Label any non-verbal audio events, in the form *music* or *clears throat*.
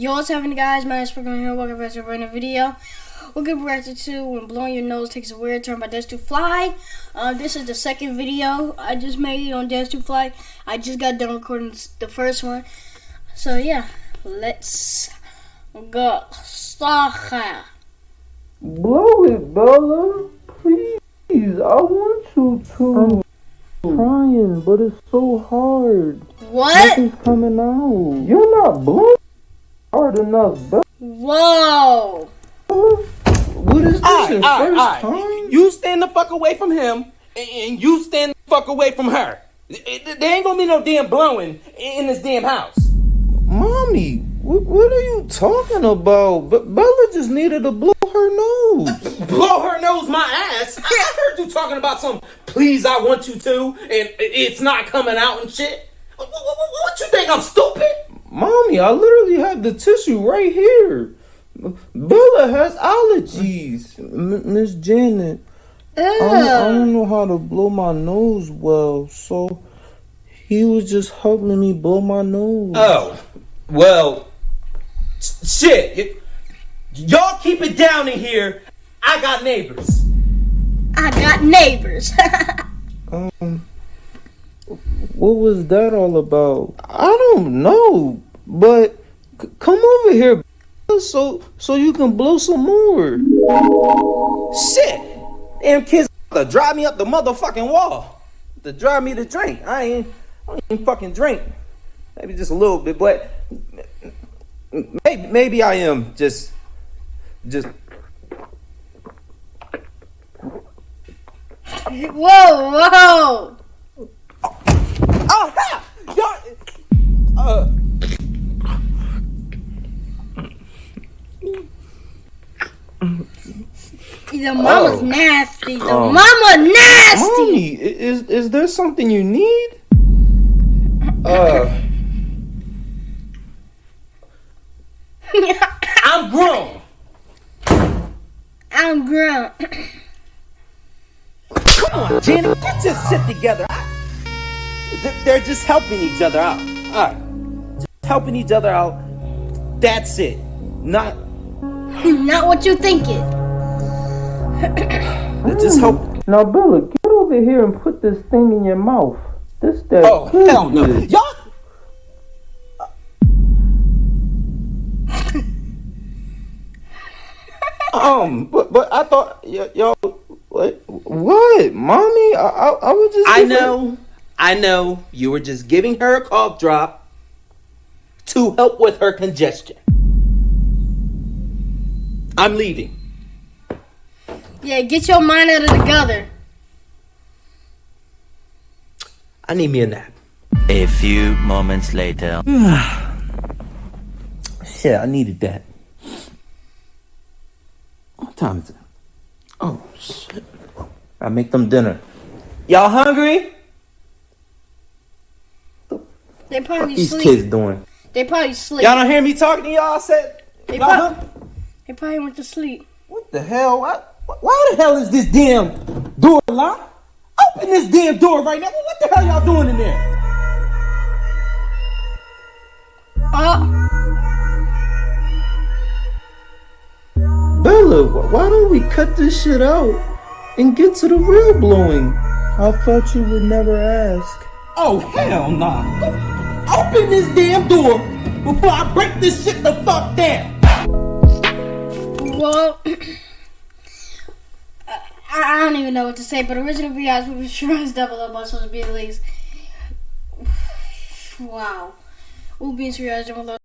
Yo, what's happening, guys? My name is Pokemon here. Welcome back to a brand new video. We'll get reacting to when blowing your nose takes a weird turn by Dance to Fly. Um, this is the second video I just made on Dance to Fly. I just got done recording the first one. So yeah, let's go. Start. Blow it, Bella. Please. I want you to. I'm trying, but it's so hard. What? Nothing's coming out. You're not blowing hard enough, Bella. Whoa. What is this, Alright, your alright, first alright. time? You stand the fuck away from him, and- and you stand the fuck away from her. It- it- There ain't gonna be no damn blowing in this damn house. Mommy, what, what are you talking about? But Bella just needed to blow her nose. *laughs* Blow her nose my ass. I I heard you talking about some please I want you to, and it's not coming out and shit. What, what- what- what you think, I'm stupid? Mommy, I literally have the tissue right here. Bella has allergies. Miss Janet, I don't, I don't know how to blow my nose well, so he was just helping me blow my nose. Oh, well, shit. Y'all keep it down in here. I got neighbors. I got neighbors. *laughs* Um, what was that all about? I don't know, but c- come over here so so you can blow some more. Shit! Damn kids to drive me up the motherfucking wall. To drive me to drink. I ain't, I don't even fucking drink. Maybe just a little bit, but maybe, maybe I am just, just. whoa, whoa. Oh, ha! Y'all, uh, The mama's Oh. nasty. The Oh. mama nasty. Mommy, is is there something you need? uh, *laughs* I'm grown. I'm grown. Come on, Janet, get your shit together. I- They're- They're just helping each other out. All right, just helping each other out. That's it. Not *laughs* Not what you thinking. *coughs* just help. Now, Bella, get over here and put this thing in your mouth. This that. Oh good hell no, good. y'all. *laughs* Um, but but I thought y- y'all. What? What, mommy? I I, I was just. I know, I know. You were just giving her a cough drop to help with her congestion. I'm leaving. Yeah, get your mind out of the gutter. I need me a nap. A few moments later. *sighs* Shit, I needed that. What time is it? Oh shit! I make them dinner. Y'all hungry? They probably These sleep. kids doing? They probably sleep. Y'all don't hear me talking to y'all? I said. They, y'all prob- they probably went to sleep. What the hell? Why, why the hell is this damn door locked? Open this damn door right now. What the hell y'all doing in there? Oh, Bella, why don't we cut this shit out and get to the real blowing? I thought you would never ask. Oh hell nah. Open this damn door before I break this shit the fuck down. well. *clears throat* I, don't even know what to say, but original VI's movie Shrines Double Up was supposed to be at least. Wow. We'll be in Shrines Double.